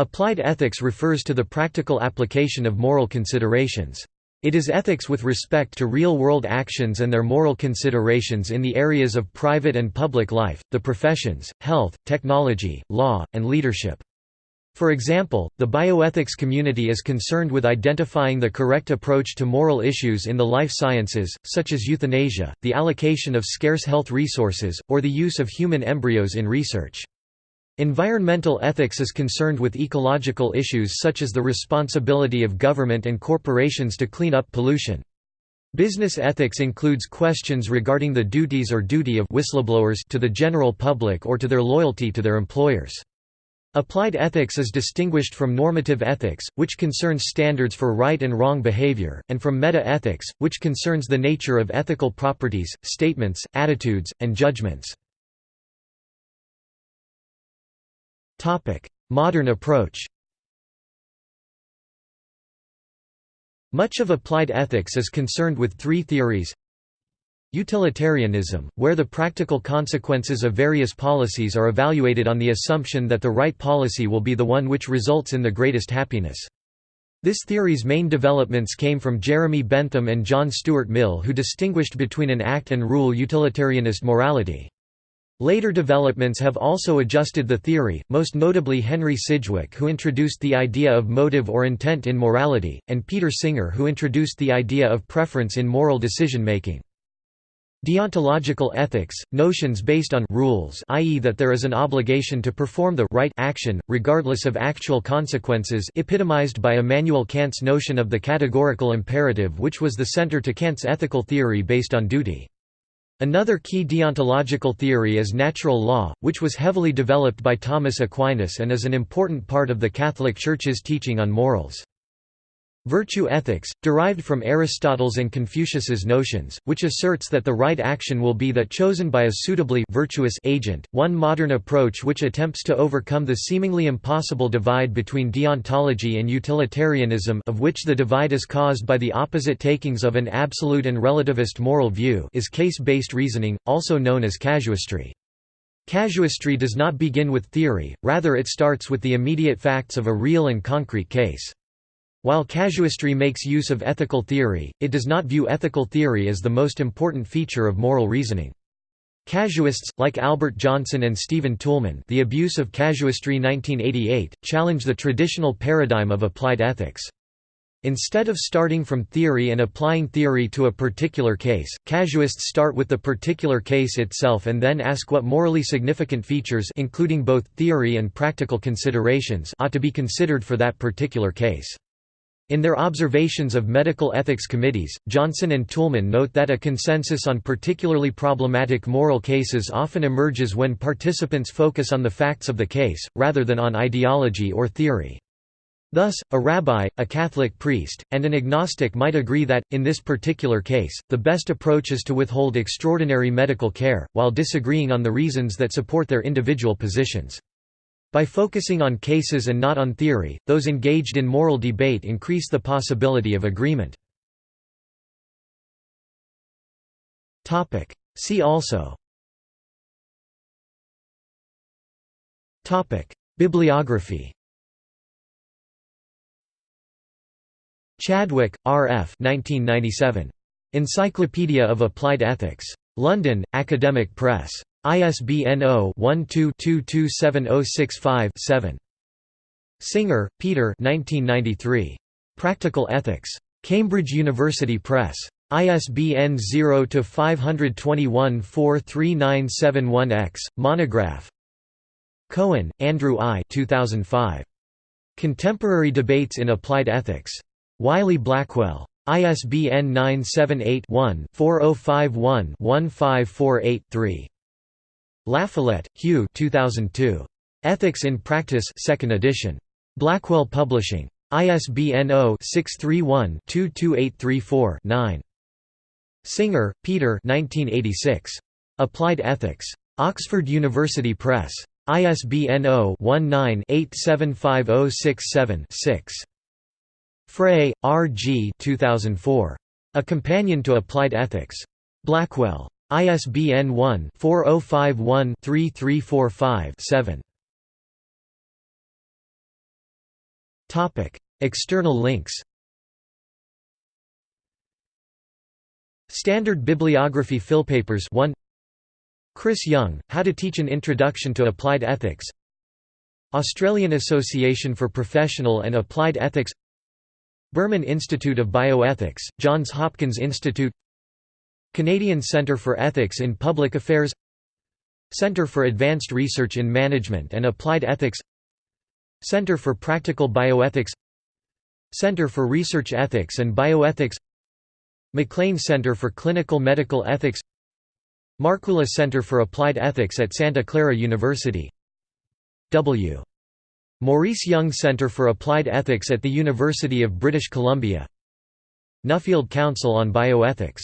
Applied ethics refers to the practical application of moral considerations. It is ethics with respect to real-world actions and their moral considerations in the areas of private and public life, the professions, health, technology, law, and leadership. For example, the bioethics community is concerned with identifying the correct approach to moral issues in the life sciences, such as euthanasia, the allocation of scarce health resources, or the use of human embryos in research. Environmental ethics is concerned with ecological issues such as the responsibility of government and corporations to clean up pollution. Business ethics includes questions regarding the duties or duty of whistleblowers to the general public or to their loyalty to their employers. Applied ethics is distinguished from normative ethics, which concerns standards for right and wrong behavior, and from meta-ethics, which concerns the nature of ethical properties, statements, attitudes, and judgments. Modern approach Much of applied ethics is concerned with three theories Utilitarianism, where the practical consequences of various policies are evaluated on the assumption that the right policy will be the one which results in the greatest happiness. This theory's main developments came from Jeremy Bentham and John Stuart Mill who distinguished between an act and rule utilitarianist morality. Later developments have also adjusted the theory, most notably Henry Sidgwick who introduced the idea of motive or intent in morality, and Peter Singer who introduced the idea of preference in moral decision-making. Deontological ethics, notions based on rules i.e. that there is an obligation to perform the right action, regardless of actual consequences epitomized by Immanuel Kant's notion of the categorical imperative which was the center to Kant's ethical theory based on duty. Another key deontological theory is natural law, which was heavily developed by Thomas Aquinas and is an important part of the Catholic Church's teaching on morals. Virtue ethics, derived from Aristotle's and Confucius's notions, which asserts that the right action will be that chosen by a suitably virtuous agent. One modern approach which attempts to overcome the seemingly impossible divide between deontology and utilitarianism, of which the divide is caused by the opposite takings of an absolute and relativist moral view, is case-based reasoning, also known as casuistry. Casuistry does not begin with theory, rather it starts with the immediate facts of a real and concrete case. While casuistry makes use of ethical theory, it does not view ethical theory as the most important feature of moral reasoning. Casuists, like Albert Jonsen and Stephen Toulmin The Abuse of Casuistry 1988, challenge the traditional paradigm of applied ethics. Instead of starting from theory and applying theory to a particular case, casuists start with the particular case itself and then ask what morally significant features including both theory and practical considerations ought to be considered for that particular case. In their observations of medical ethics committees, Jonsen and Toulmin note that a consensus on particularly problematic moral cases often emerges when participants focus on the facts of the case, rather than on ideology or theory. Thus, a rabbi, a Catholic priest, and an agnostic might agree that, in this particular case, the best approach is to withhold extraordinary medical care, while disagreeing on the reasons that support their individual positions. By focusing on cases and not on theory, those engaged in moral debate increase the possibility of agreement. See also Bibliography Chadwick, R. F. 1997. Encyclopedia of Applied Ethics. London, Academic Press. ISBN 0-12-227065-7. Singer, Peter Practical Ethics. Cambridge University Press. ISBN 0-521-43971-X, monograph Cohen, Andrew I 2005. Contemporary Debates in Applied Ethics. Wiley-Blackwell. ISBN 978-1-4051-1548-3. LaFollette, Hugh 2002. Ethics in Practice 2nd edition. Blackwell Publishing. ISBN 0-631-22834-9. Singer, Peter 1986. Applied Ethics. Oxford University Press. ISBN 0-19-875067-6. Frey, R. G. 2004. A Companion to Applied Ethics. Blackwell. ISBN 1-4051-3345-7. External links. Standard Bibliography Philpapers 1 Chris Young, How to Teach an Introduction to Applied Ethics. Australian Association for Professional and Applied Ethics. Berman Institute of Bioethics, Johns Hopkins Institute Canadian Centre for Ethics in Public Affairs Centre for Advanced Research in Management and Applied Ethics Centre for Practical Bioethics Centre for Research Ethics and Bioethics McLean Center for Clinical Medical Ethics Markkula Center for Applied Ethics at Santa Clara University. W. Maurice Young Center for Applied Ethics at the University of British Columbia. Nuffield Council on Bioethics